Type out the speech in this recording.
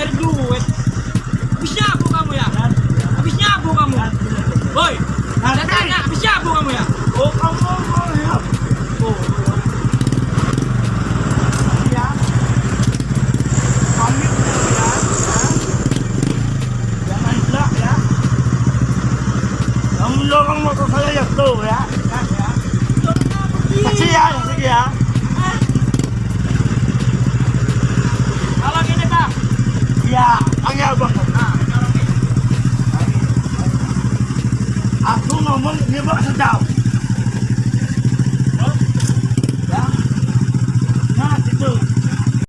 nyari duit habis nyabu kamu ya? Habis nyabu kamu? Boy. Saya tanya habis nyabu kamu ya? Oh kamu oh. Ang lorong motor saya ya tuh ya. Kasi ya, sige ya. Iya, nah. Aku ngomong nyebak sedap.